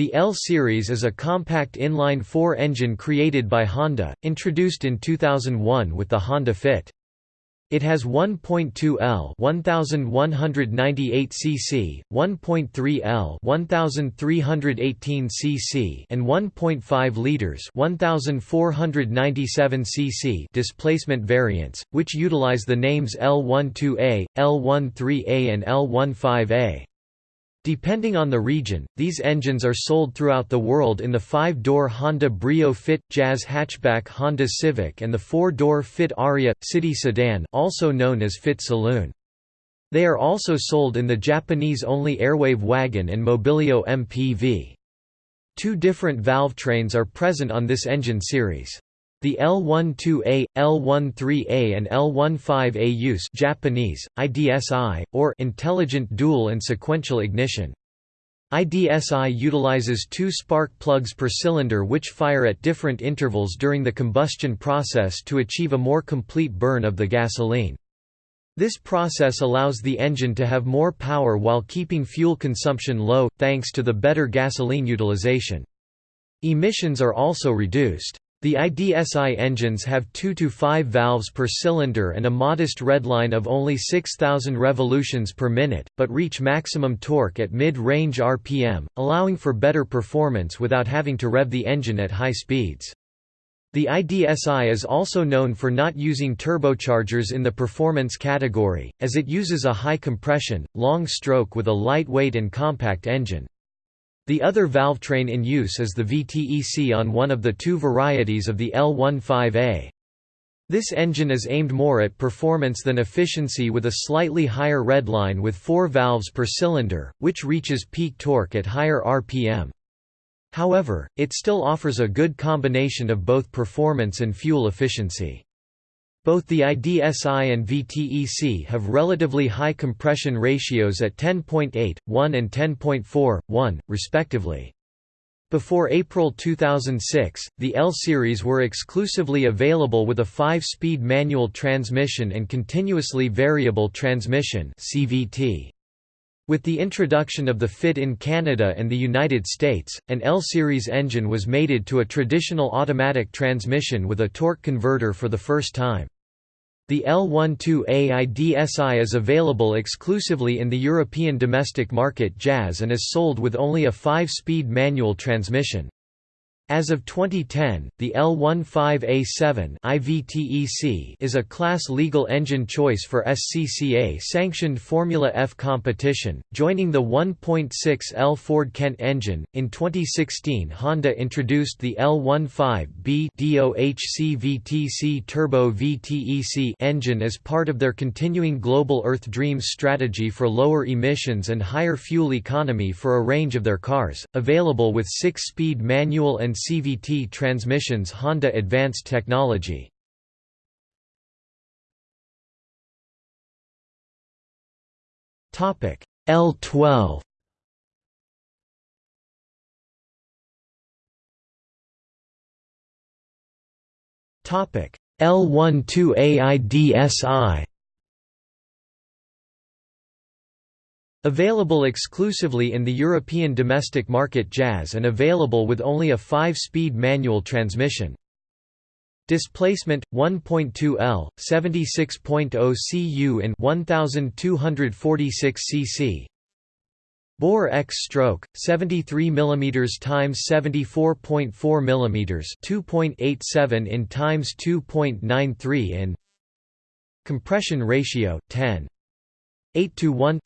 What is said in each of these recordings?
The L Series is a compact inline-four engine created by Honda, introduced in 2001 with the Honda Fit. It has 1.2 L 1198 cc, 1.3 L 1318 cc and 1.5 liters 1497 cc displacement variants, which utilize the names L12A, L13A and L15A. Depending on the region, these engines are sold throughout the world in the five-door Honda Brio Fit, Jazz hatchback Honda Civic and the four-door Fit Aria, city sedan also known as Fit Saloon. They are also sold in the Japanese-only Airwave wagon and Mobilio MPV. Two different valve trains are present on this engine series. The L12A, L13A and L15A use Japanese, IDSI, or intelligent dual and sequential ignition. IDSI utilizes two spark plugs per cylinder which fire at different intervals during the combustion process to achieve a more complete burn of the gasoline. This process allows the engine to have more power while keeping fuel consumption low, thanks to the better gasoline utilization. Emissions are also reduced. The IDSI engines have 2 to 5 valves per cylinder and a modest redline of only 6000 revolutions per minute, but reach maximum torque at mid-range RPM, allowing for better performance without having to rev the engine at high speeds. The IDSI is also known for not using turbochargers in the performance category, as it uses a high compression, long stroke with a lightweight and compact engine. The other valve train in use is the VTEC on one of the two varieties of the L15A. This engine is aimed more at performance than efficiency with a slightly higher redline with four valves per cylinder, which reaches peak torque at higher RPM. However, it still offers a good combination of both performance and fuel efficiency. Both the IDSI and VTEC have relatively high compression ratios at 10.8, 1 and 10.4, 1, respectively. Before April 2006, the L-Series were exclusively available with a 5-speed manual transmission and continuously variable transmission CVT. With the introduction of the FIT in Canada and the United States, an L-Series engine was mated to a traditional automatic transmission with a torque converter for the first time. The L12AIDSI is available exclusively in the European domestic market Jazz and is sold with only a 5-speed manual transmission. As of 2010, the L15A7 IVTEC is a class legal engine choice for SCCA-sanctioned Formula F competition, joining the 1.6L Ford Kent engine. In 2016, Honda introduced the L15B DOHC-VTC Turbo VTEC engine as part of their continuing Global Earth Dreams strategy for lower emissions and higher fuel economy for a range of their cars, available with 6-speed manual and CVT transmissions Honda Advanced Technology. Topic L12 Topic L12AIDSI Available exclusively in the European domestic market Jazz and available with only a 5-speed manual transmission. Displacement 1.2 L, 76.0 cu in 1246 cc. Bore X stroke 73 mm times 74.4 mm 2.87 in times 2.93 in. Compression ratio 10 8 to 1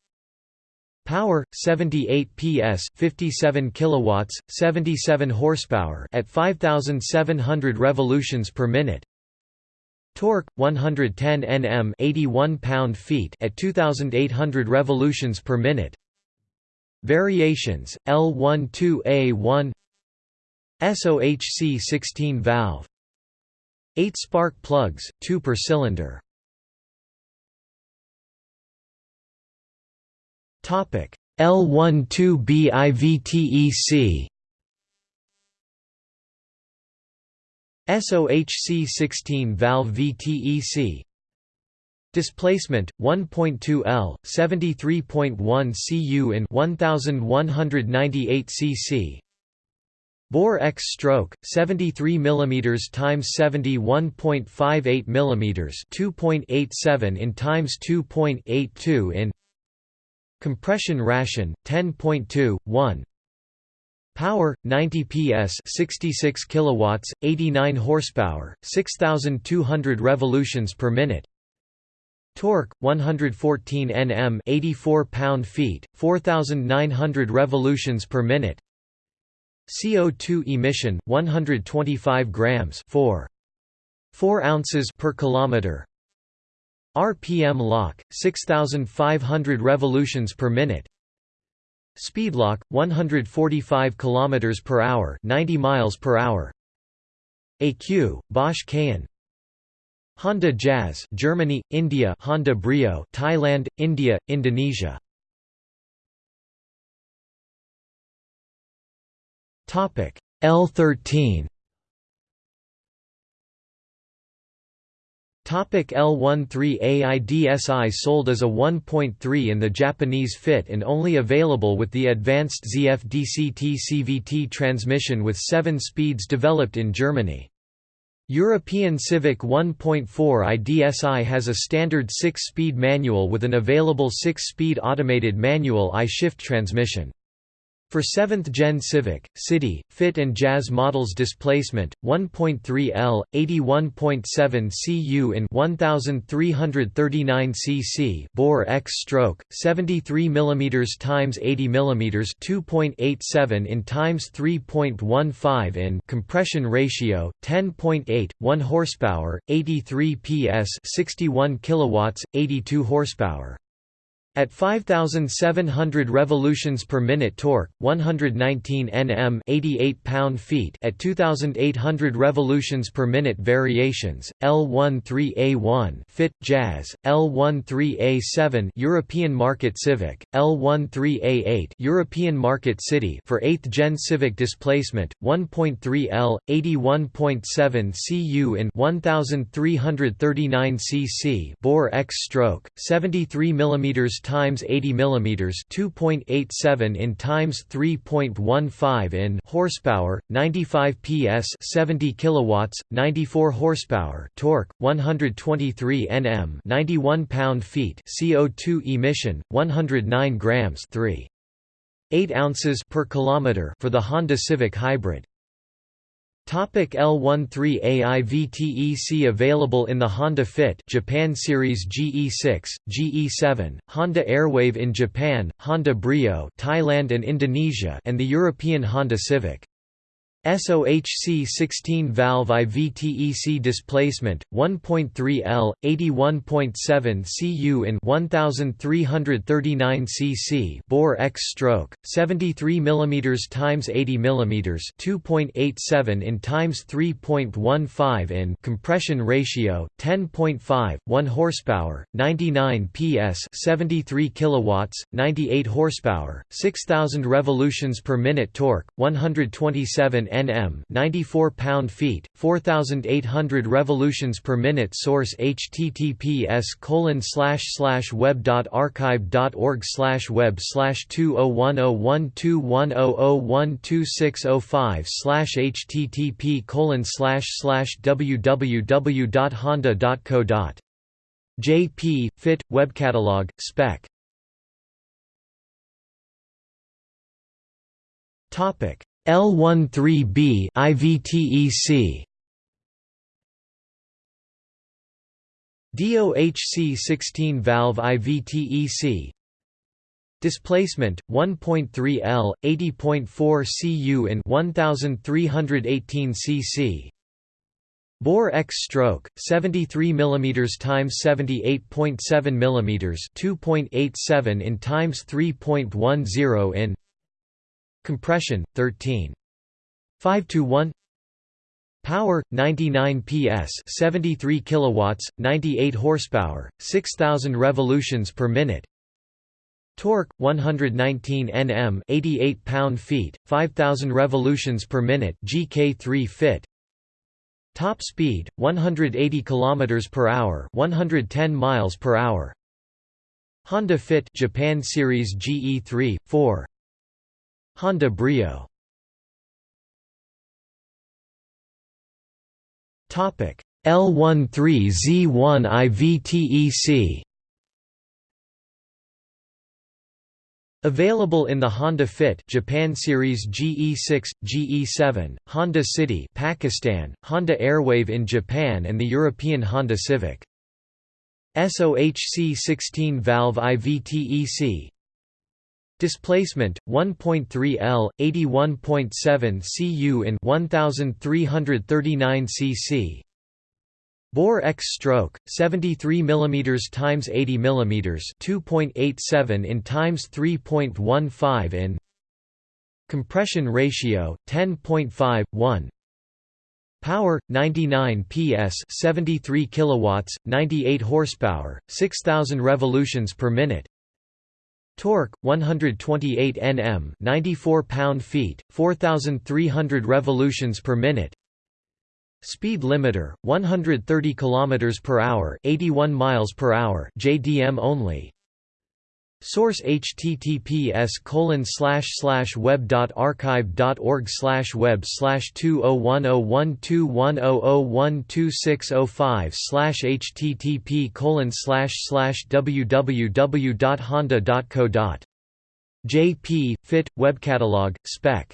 Power 78 PS 57 kilowatts 77 horsepower at 5700 revolutions per minute. Torque 110 Nm 81 pound-feet at 2800 revolutions per minute. Variations L12A1 SOHC 16 valve. 8 spark plugs 2 per cylinder L12BIVTEC SOHC 16 valve VTEC Displacement 1.2 L 73.1 cu in 1198 cc Bore X stroke 73 mm times 71.58 mm 2.87 in times 2.82 in Compression ration 10.2 1 Power 90 PS 66 kilowatts 89 horsepower 6200 revolutions per minute. Torque 114 Nm 84 pound-feet 4900 revolutions per minute. CO2 emission 125 grams 4 4 ounces per kilometer RPM lock 6500 revolutions per minute. Speed lock 145 kilometers per hour 90 miles per hour. AQ Bosch Cayenne. Honda Jazz Germany India. Honda Brio Thailand India Indonesia. Topic L13 L13AIDSI sold as a 1.3 in the Japanese fit and only available with the advanced ZF-DCT CVT transmission with 7 speeds developed in Germany. European Civic 1.4 IDSI has a standard 6-speed manual with an available 6-speed automated manual I-shift transmission. For 7th Gen Civic, City, Fit and Jazz models displacement 1.3 L, 81.7 cu in 1339 cc bore X stroke 73 mm times 80 mm 2.87 in times 3.15 in compression ratio 10.8 1 horsepower 83 PS 61 kilowatts 82 horsepower at 5700 revolutions per minute torque, 119 Nm 88 pound-feet at 2800 revolutions per minute variations, L13A1 Fit Jazz, L13A7 European Market Civic, L13A8 European Market City for 8th Gen Civic displacement 1.3 L 81.7 cu in 1339 cc bore X stroke 73 mm times 80 mm 2.87 in times 3.15 in horsepower 95 PS 70 kilowatts 94 horsepower torque 123 Nm 91 pound-feet CO2 emission 109 grams 3 8 ounces per kilometer for the Honda Civic Hybrid Topic L13AIVTEC available in the Honda Fit Japan Series GE6, GE7, Honda Airwave in Japan, Honda Brio Thailand and Indonesia and the European Honda Civic. SOHC 16 valve IVTEC displacement 1.3 L 81.7 cu in 1339 cc bore X stroke 73 mm times 80 mm 2.87 in times 3.15 in compression ratio 10.5 1 horsepower 99 PS 73 kilowatts 98 horsepower 6000 revolutions per minute torque 127 Nm 94 pound-feet, 4,800 revolutions per minute Source https colon slash slash web dot archive dot org slash web slash two oh one oh one two one oh oh one two six oh five slash http colon slash slash www dot honda dot co dot jp fit web catalog spec. Topic L13B IVTEC DOHC 16 valve IVTEC Displacement 1.3 L 80.4 cu in 1318 cc Bore X stroke 73 mm times 78.7 mm 2.87 in times 3.10 in Compression 13. 5 to 1 Power 99 PS 73 kilowatts 98 horsepower 6000 revolutions per minute. Torque 119 Nm 88 pound-feet 5000 revolutions per minute GK3 fit. Top speed 180 kilometers per hour 110 miles per hour. Honda Fit Japan Series GE3 4 Honda Brio. L13Z1IVTEC Available in the Honda Fit Japan Series GE6, GE7, Honda City Pakistan, Honda Airwave in Japan and the European Honda Civic. SOHC 16 valve IVTEC Displacement 1.3 L 81.7 cu in 1339 cc Bore X stroke 73 mm x 80 mm 2.87 in times 3.15 in Compression ratio 10.51. Power 99 PS 73 kilowatts 98 horsepower 6000 revolutions per minute Torque 128 Nm 94 pound-feet 4300 revolutions per minute. Speed limiter 130 km per hour 81 miles per hour JDM only Source https colon slash slash web dot archive dot org slash web slash two oh one oh one two one oh oh one two six oh five slash http colon slash slash www dot honda dot co dot jp fit web catalog spec.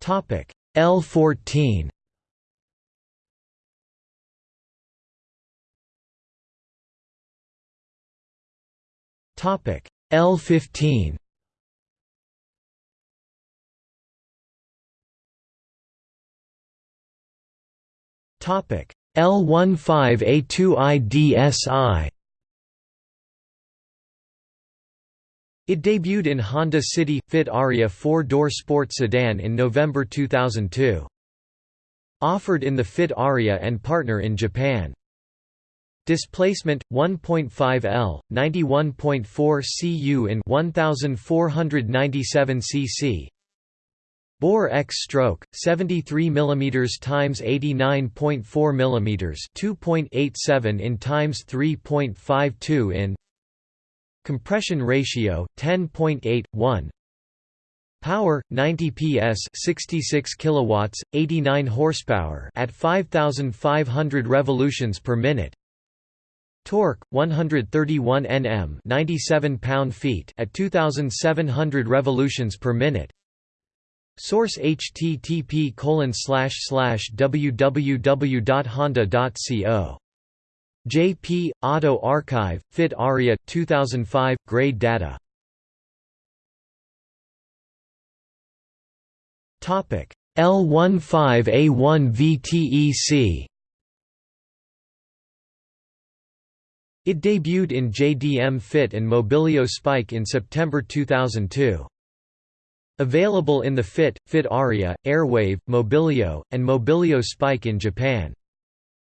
Topic. L14 Topic L15 Topic L15A2IDSI It debuted in Honda City Fit Aria four-door sport sedan in November 2002. Offered in the Fit Aria and partner in Japan. Displacement 1.5 L, 91.4 cu in 1497 cc. Bore X stroke 73 mm times 89.4 mm 2.87 in times 3.52 in Compression ratio 10.81. Power 90 PS 66 kilowatts 89 horsepower at 5500 revolutions per minute Torque 131 Nm 97 pound-feet at 2700 revolutions per minute. Source http www.honda.co JP Auto Archive Fit Aria 2005 grade data. Topic L15A1 VTEC It debuted in JDM Fit and Mobilio Spike in September 2002. Available in the Fit, Fit Aria, Airwave, Mobilio, and Mobilio Spike in Japan.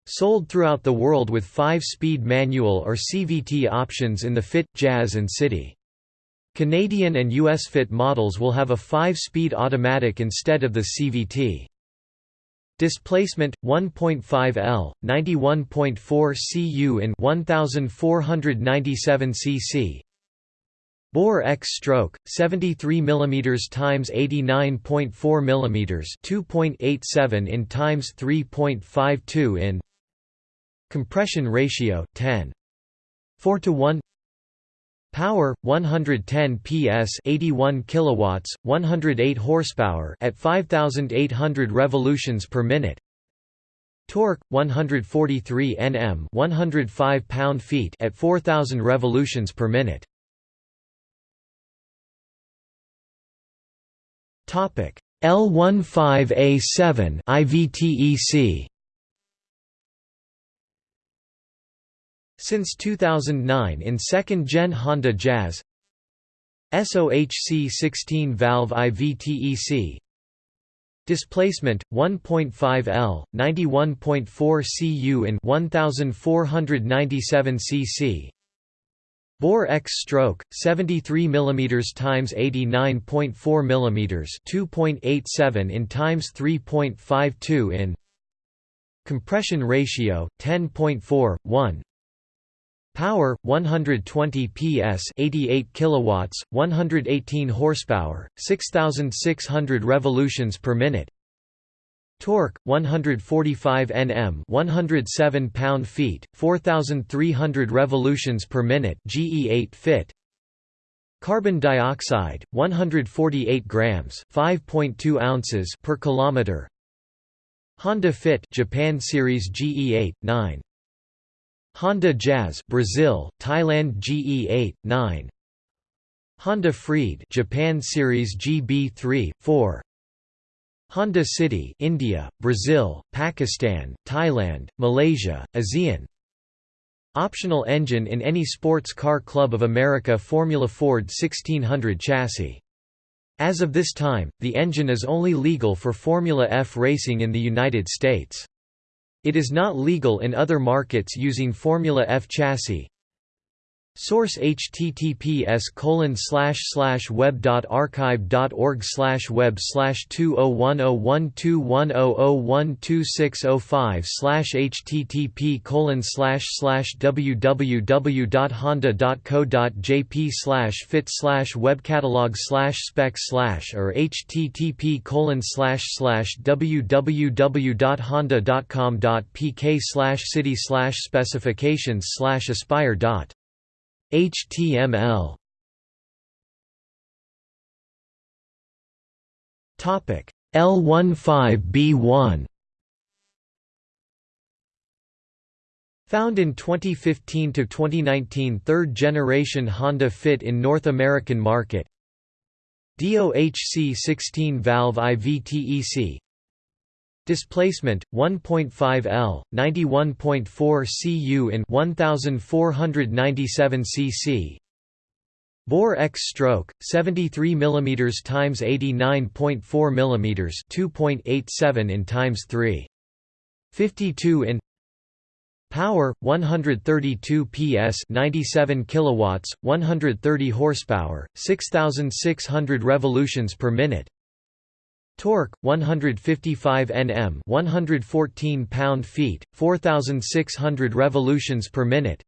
Sold throughout the world with 5-speed manual or CVT options in the Fit, Jazz and City. Canadian and US Fit models will have a 5-speed automatic instead of the CVT. Displacement 1.5 L, 91.4 cu in 1497 cc. Bore X stroke 73 mm times 89.4 mm 2.87 in times 3.52 in Compression ratio 10. 4 to 1 Power 110 PS 81 kilowatts 108 horsepower at 5800 revolutions per minute. Torque 143 Nm 105 pound-feet at 4000 revolutions per minute. Topic L15A7 IVTEC Since 2009 in second-gen Honda Jazz. SOHC 16-valve IVTEC Displacement 1.5 L, 91.4 cu in 1497 cc. Bore X stroke 73 mm times 89.4 mm 2.87 in times 3.52 in Compression ratio 10.4 1 Power 120 PS 88 kilowatts 118 horsepower 6600 revolutions per minute. Torque 145 Nm 107 pound-feet 4300 revolutions per minute GE8 fit. Carbon dioxide 148 grams 5.2 ounces per kilometer. Honda Fit Japan Series GE8 9 Honda Jazz Brazil Thailand GE8 9 Honda Freed Japan Series GB3 4 Honda City India Brazil Pakistan Thailand Malaysia ASEAN. Optional engine in any sports car club of America Formula Ford 1600 chassis. As of this time, the engine is only legal for Formula F racing in the United States. It is not legal in other markets using Formula F chassis. Source https colon slash slash web dot archive dot org slash web slash two oh one oh one two one oh oh one two six oh five slash http colon slash slash www dot honda dot co dot jp slash fit slash webcatalog slash spec slash or http colon slash slash www dot honda dot com dot pk slash city slash specifications slash aspire dot HTML Topic L15B1 Found in 2015 to 2019 third generation Honda Fit in North American market. DOHC 16 valve IVTEC Displacement 1.5 L, 91.4 cu in 1497 cc. Bore X stroke 73 mm x 89.4 mm 2.87 in times 3. 52 in Power 132 PS 97 kilowatts 130 horsepower 6600 revolutions per minute Torque 155 Nm, 114 pound-feet, 4600 revolutions per minute.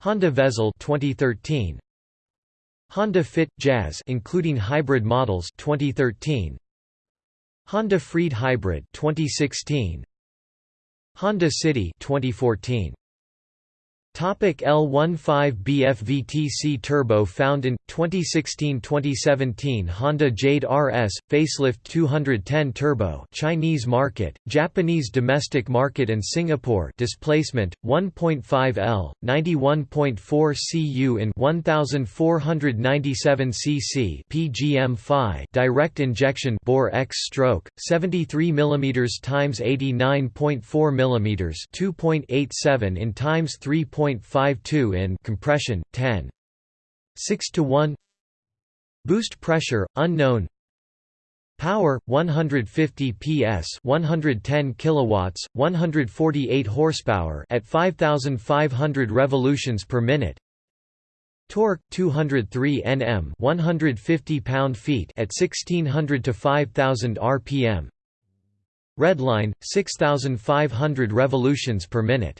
Honda Vezel 2013. Honda Fit Jazz including hybrid models 2013. Honda Freed Hybrid 2016. Honda City 2014. Topic L15BFVTC Turbo found in 2016-2017 Honda Jade RS facelift 210 Turbo Chinese market, Japanese domestic market and Singapore displacement 1.5 L, 91.4 cu in 1497 cc PGM-Fi direct injection bore X stroke 73 mm times 89.4 mm 2.87 in times 3. 0.52 in compression 10 6 to 1 boost pressure unknown. Power 150 ps 110 kilowatts 148 horsepower at 5500 revolutions per minute. Torque 203 nm 150 pound-feet at 1600 to 5000 rpm redline 6500 revolutions per minute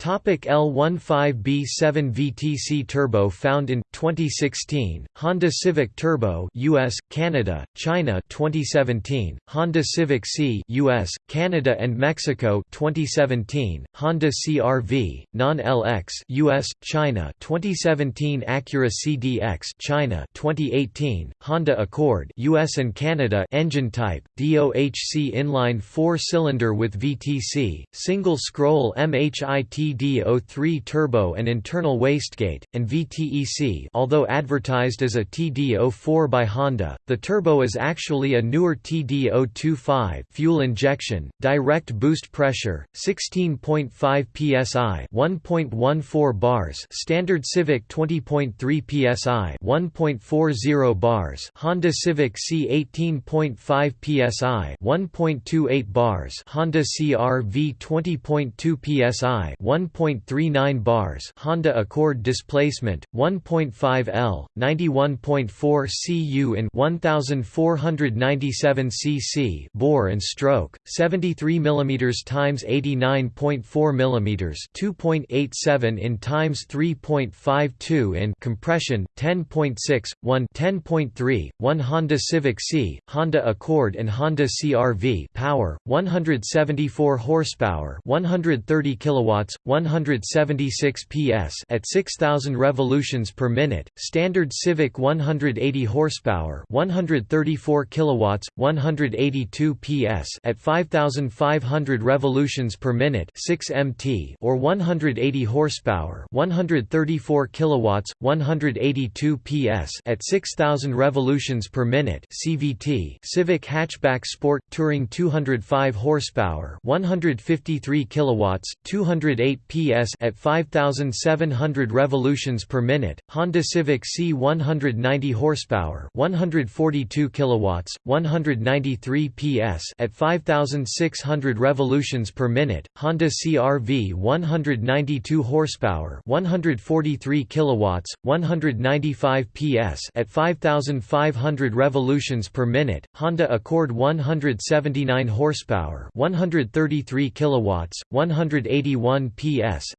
L15B7 VTC Turbo found in 2016 Honda Civic Turbo US Canada China 2017 Honda Civic Si US Canada and Mexico 2017 Honda CRV non-LX US China 2017 Acura CDX China 2018 Honda Accord US and Canada engine type DOHC inline 4-cylinder with VTC single scroll MHIT TD03 turbo and internal wastegate, and VTEC although advertised as a TD04 by Honda, the turbo is actually a newer TD025 fuel injection, direct boost pressure, 16.5 psi 1.14 bars standard Civic 20.3 psi 1.40 bars Honda Civic Si 18.5 psi 1.28 bars Honda CR-V 20.2 psi 1.39 bars Honda Accord displacement 1.5 L 91.4 cu in 1497 cc bore and stroke 73 mm times 89.4 mm 2.87 in times 3.52 in compression 10.6 1 10.3 1 Honda Civic Si Honda Accord and Honda CR-V power 174 horsepower 130 kilowatts 176 PS at 6000 revolutions per minute standard Civic 180 horsepower 134 kilowatts 182 PS at 5500 revolutions per minute 6 MT or 180 horsepower 134 kilowatts 182 PS at 6000 revolutions per minute CVT Civic hatchback sport touring 205 horsepower 153 kilowatts 208 PS at 5700 revolutions per minute Honda Civic Si 190 horsepower 142 kilowatts 193 PS at 5600 revolutions per minute Honda CR-V 192 horsepower 143 kilowatts 195 PS at 5500 revolutions per minute Honda Accord 179 horsepower 133 kilowatts 181 PS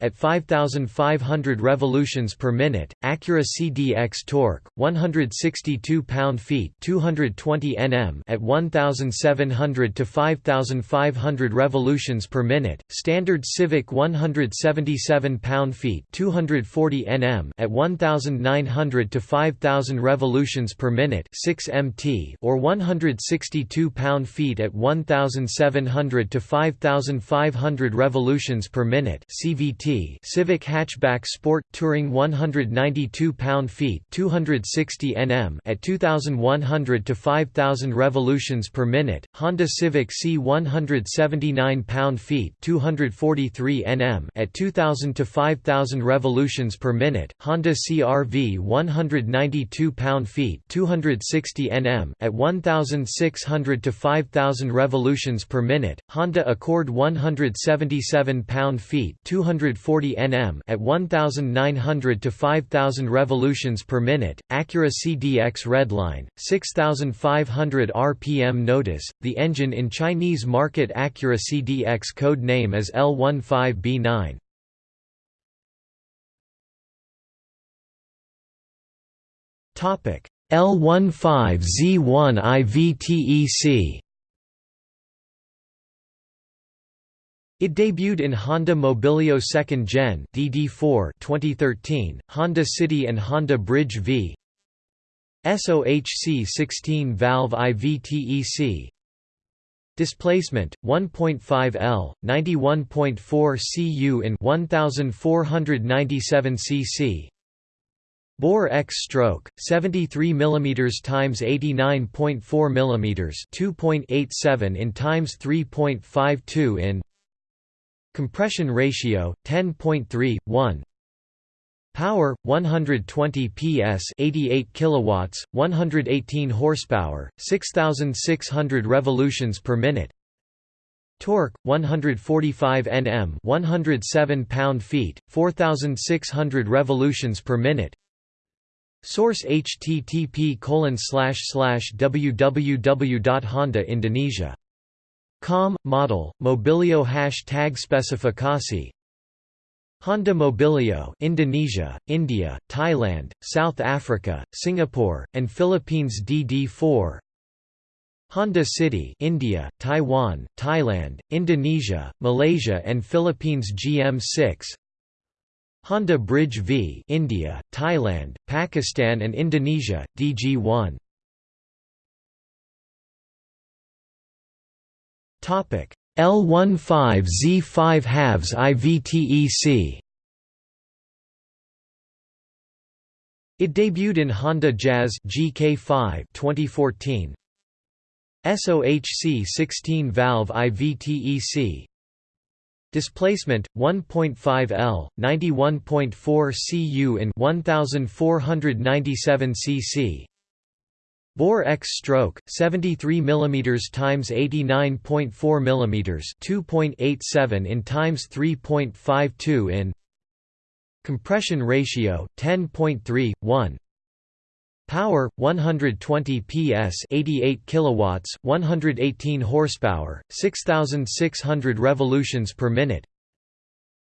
at 5500 revolutions per minute Acura CDX torque 162 pound-feet 220 Nm at 1700 to 5500 revolutions per minute standard Civic 177 pound-feet 240 Nm at 1900 to 5000 revolutions per minute 6 mt or 162 pound-feet at 1700 to 5500 revolutions per minute CVT Civic hatchback sport touring 192 pound-feet 260 Nm at 2100 to 5000 revolutions per minute Honda Civic Si 179 pound-feet 243 Nm at 2000 to 5000 revolutions per minute Honda CR-V 192 pound-feet 260 Nm at 1600 to 5000 revolutions per minute Honda Accord 177 pound-feet 240 Nm at 1900 to 5000 revolutions per minute Acura CDX Redline 6500 rpm notice the engine in Chinese market Acura CDX code name is L15B9 Topic L15Z1 IVTEC It debuted in Honda Mobilio 2nd Gen DD4 2013, Honda City and Honda BR-V. SOHC 16 valve IVTEC Displacement 1.5 L 91.4 cu in 1497 cc Bore X stroke 73 mm times 89.4 mm 2.87 in times 3.52 in Compression ratio 10.3 1 Power 120 PS 88 kilowatts 118 horsepower 6600 revolutions per minute. Torque 145 Nm 107 pound-feet 4600 revolutions per minute. Source http www.hondaindonesia.com, model, Mobilio hashtag specifikasi Honda Mobilio Indonesia, India, Thailand, South Africa, Singapore, and Philippines DD4 Honda City India, Taiwan, Thailand, Indonesia, Malaysia and Philippines GM6 Honda BR-V India, Thailand, Pakistan and Indonesia, DG1 L15Z5 halves IVTEC It debuted in Honda Jazz GK5 2014 SOHC 16 valve IVTEC Displacement 1.5 L, 91.4 cu in 1497 cc. Bore X stroke 73 mm times 89.4 mm 2.87 in times 3.52 in Compression ratio 10.3 1 Power 120 PS 88 kilowatts 118 horsepower 6600 revolutions per minute.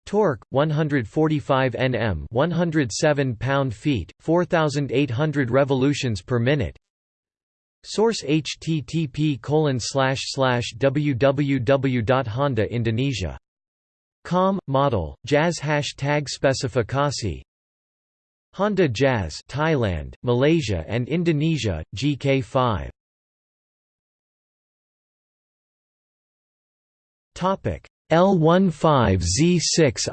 Torque 145 Nm 107 pound-feet 4800 revolutions per minute Source http www.honda-indonesia.com, model, Jazz hashtag specifikasi Honda Jazz Thailand, Malaysia and Indonesia, GK5 L15Z6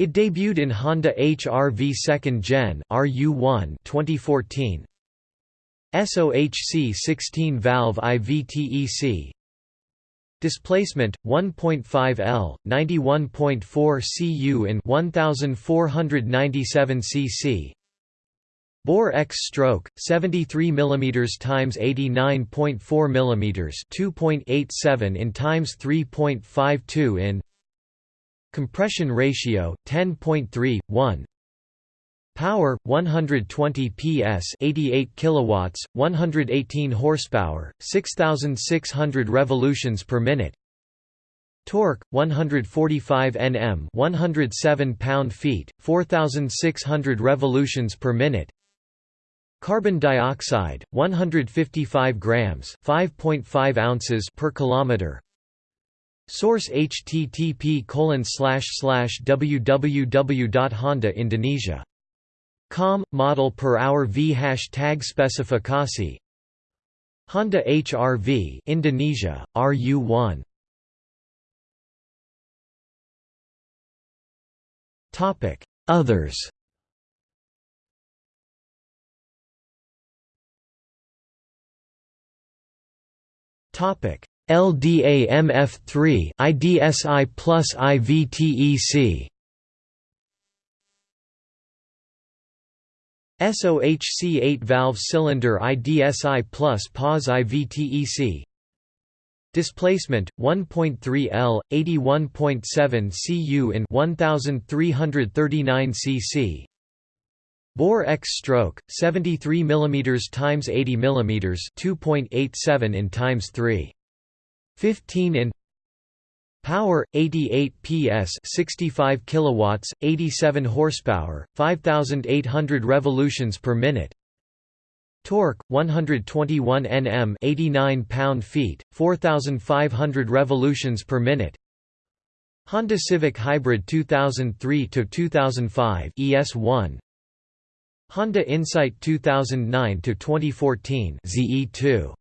It debuted in Honda HR-V 2nd Gen RU1 2014. SOHC 16 valve IVTEC Displacement 1.5 L 91.4 cu in 1497 cc Bore X stroke 73 mm times 89.4 mm 2.87 in times 3.52 in Compression ratio 10.3 1 Power 120 PS 88 kilowatts 118 horsepower 6600 revolutions per minute. Torque 145 Nm 107 pound-feet 4600 revolutions per minute. Carbon dioxide 155 grams 5.5 ounces per kilometer Source http www.hondaindonesia.com model per hour v hashtag specifikasi Honda HR-V Indonesia RU1 Topic Others. Topic LDA-MF3 IDSI plus IVTEC SOHC 8 valve cylinder IDSI plus PAS IVTEC Displacement 1.3 L 81.7 cu in 1339 cc Bore X stroke 73 mm times 80 mm 2.87 in times 3 15 in Power 88 PS 65 kilowatts 87 horsepower 5800 revolutions per minute. Torque 121 Nm 89 pound-feet 4500 revolutions per minute. Honda Civic Hybrid 2003 to 2005 ES1 Honda Insight 2009 to 2014 ZE2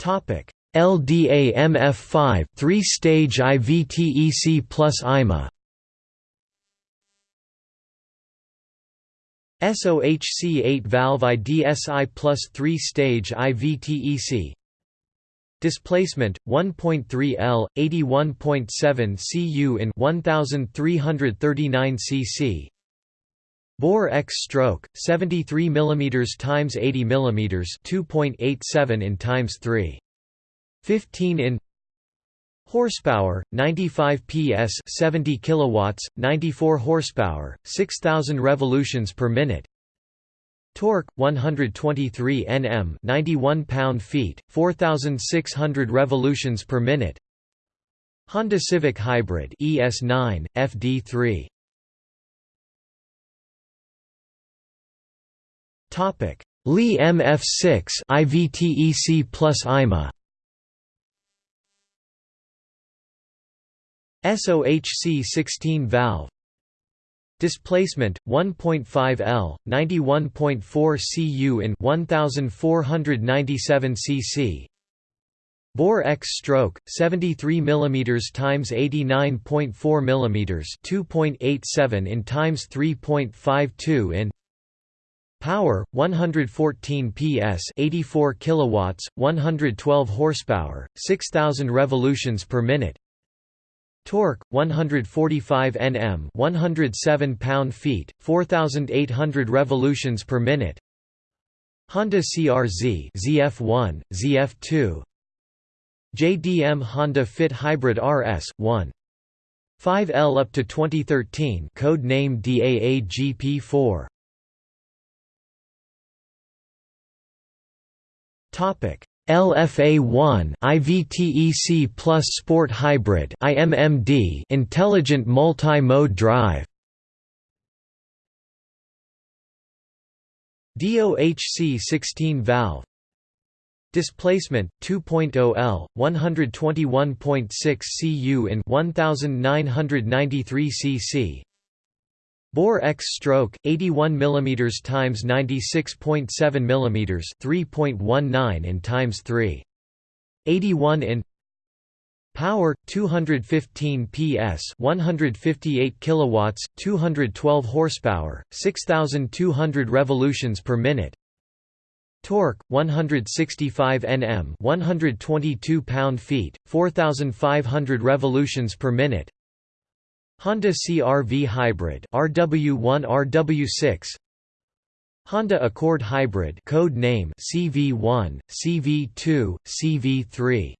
Topic: LDA MF5 three-stage IVTEC plus IMA. SOHC 8 valve IDSI plus 3 stage IVTEC Displacement 1.3 L 81.7 cu in 1339 cc Bore X stroke 73 mm times 80 mm 2.87 in times 3 15 in Horsepower 95 PS 70 kilowatts 94 horsepower 6000 revolutions per minute. Torque 123 Nm 91 pound-feet 4600 revolutions per minute. Honda Civic Hybrid ES9 FD3 Topic: Li MF6 IVTEC plus IMA. SOHC 16 valve. Displacement 1.5 L, 91.4 cu in 1497 cc. Bore X stroke 73 mm times 89.4 mm 2.87 in times 3.52 in Power 114 PS 84 kilowatts 112 horsepower 6000 revolutions per minute Torque 145 Nm, 107 pound-feet, 4800 revolutions per minute. Honda CRZ ZF1, ZF2. JDM Honda Fit Hybrid RS 1. 5L up to 2013 code name DAAGP4 LFA1 IVTEC Plus Sport Hybrid IMMD Intelligent Multi-Mode Drive. DOHC 16 valve. Displacement 2.0 L 121.6 cu in 1993 cc Bore X stroke 81 mm times 96.7 mm 3.19 in times 3 81 in Power 215 PS 158 kilowatts 212 horsepower 6200 revolutions per minute. Torque 165 Nm 122 pound-feet 4500 revolutions per minute Honda CR-V Hybrid RW1 RW6 Honda Accord Hybrid code name CV1 CV2 CV3